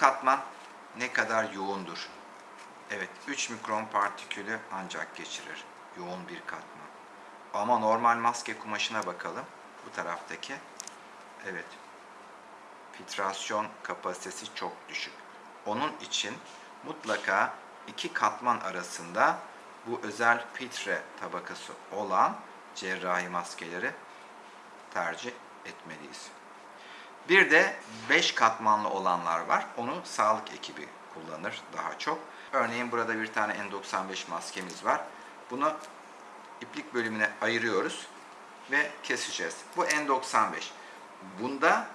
katman ne kadar yoğundur? Evet, 3 mikron partikülü ancak geçirir. Yoğun bir katman. Ama normal maske kumaşına bakalım. Bu taraftaki. Evet. Filtrasyon kapasitesi çok düşük. Onun için mutlaka iki katman arasında bu özel filtre tabakası olan cerrahi maskeleri tercih etmeliyiz. Bir de 5 katmanlı olanlar var. Onu sağlık ekibi kullanır daha çok. Örneğin burada bir tane N95 maskemiz var. Bunu iplik bölümüne ayırıyoruz ve keseceğiz. Bu N95. Bunda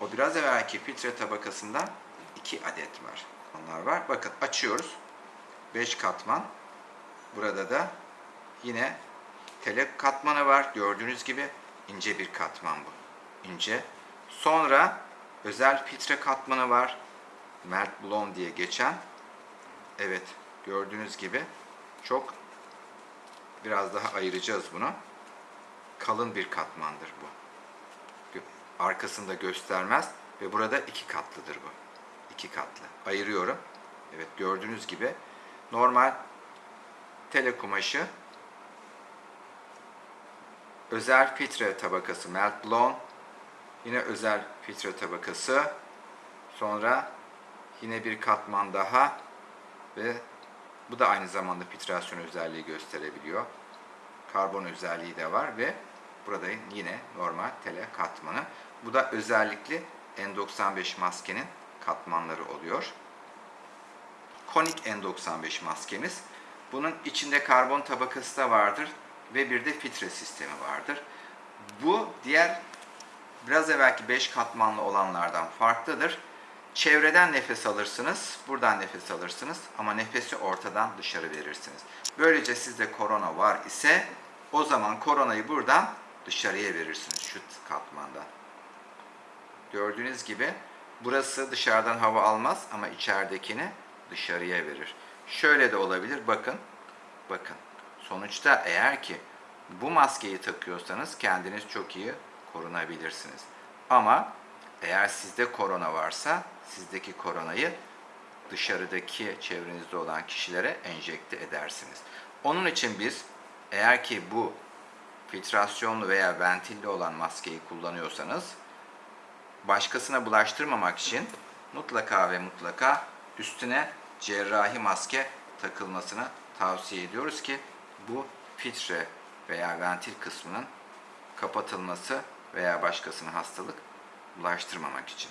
o biraz evvelki filtre tabakasından 2 adet var. Onlar var. Bakın açıyoruz. 5 katman. Burada da yine telek katmanı var. Gördüğünüz gibi ince bir katman bu. İnce. Sonra özel filtre katmanı var. Melt Blown diye geçen. Evet, gördüğünüz gibi çok biraz daha ayıracağız bunu. Kalın bir katmandır bu. Arkasında göstermez ve burada iki katlıdır bu. İki katlı. Ayırıyorum. Evet, gördüğünüz gibi normal tele kumaşı özel filtre tabakası melt blown yine özel filtre tabakası sonra yine bir katman daha ve bu da aynı zamanda filtrasyon özelliği gösterebiliyor. Karbon özelliği de var ve burada yine normal tele katmanı. Bu da özellikle N95 maskenin katmanları oluyor. Konik N95 maskemiz. Bunun içinde karbon tabakası da vardır ve bir de filtre sistemi vardır. Bu diğer biraz evvelki 5 katmanlı olanlardan farklıdır. Çevreden nefes alırsınız, buradan nefes alırsınız ama nefesi ortadan dışarı verirsiniz. Böylece sizde korona var ise o zaman koronayı buradan dışarıya verirsiniz şu katmandan. Gördüğünüz gibi burası dışarıdan hava almaz ama içeridekini dışarıya verir. Şöyle de olabilir. Bakın. Bakın. Sonuçta eğer ki bu maskeyi takıyorsanız kendiniz çok iyi korunabilirsiniz. Ama eğer sizde korona varsa sizdeki koronayı dışarıdaki çevrenizde olan kişilere enjekte edersiniz. Onun için biz eğer ki bu filtrasyonlu veya ventilli olan maskeyi kullanıyorsanız başkasına bulaştırmamak için mutlaka ve mutlaka üstüne cerrahi maske takılmasını tavsiye ediyoruz ki bu filtre veya ventil kısmının kapatılması veya başkasına hastalık bulaştırmamak için.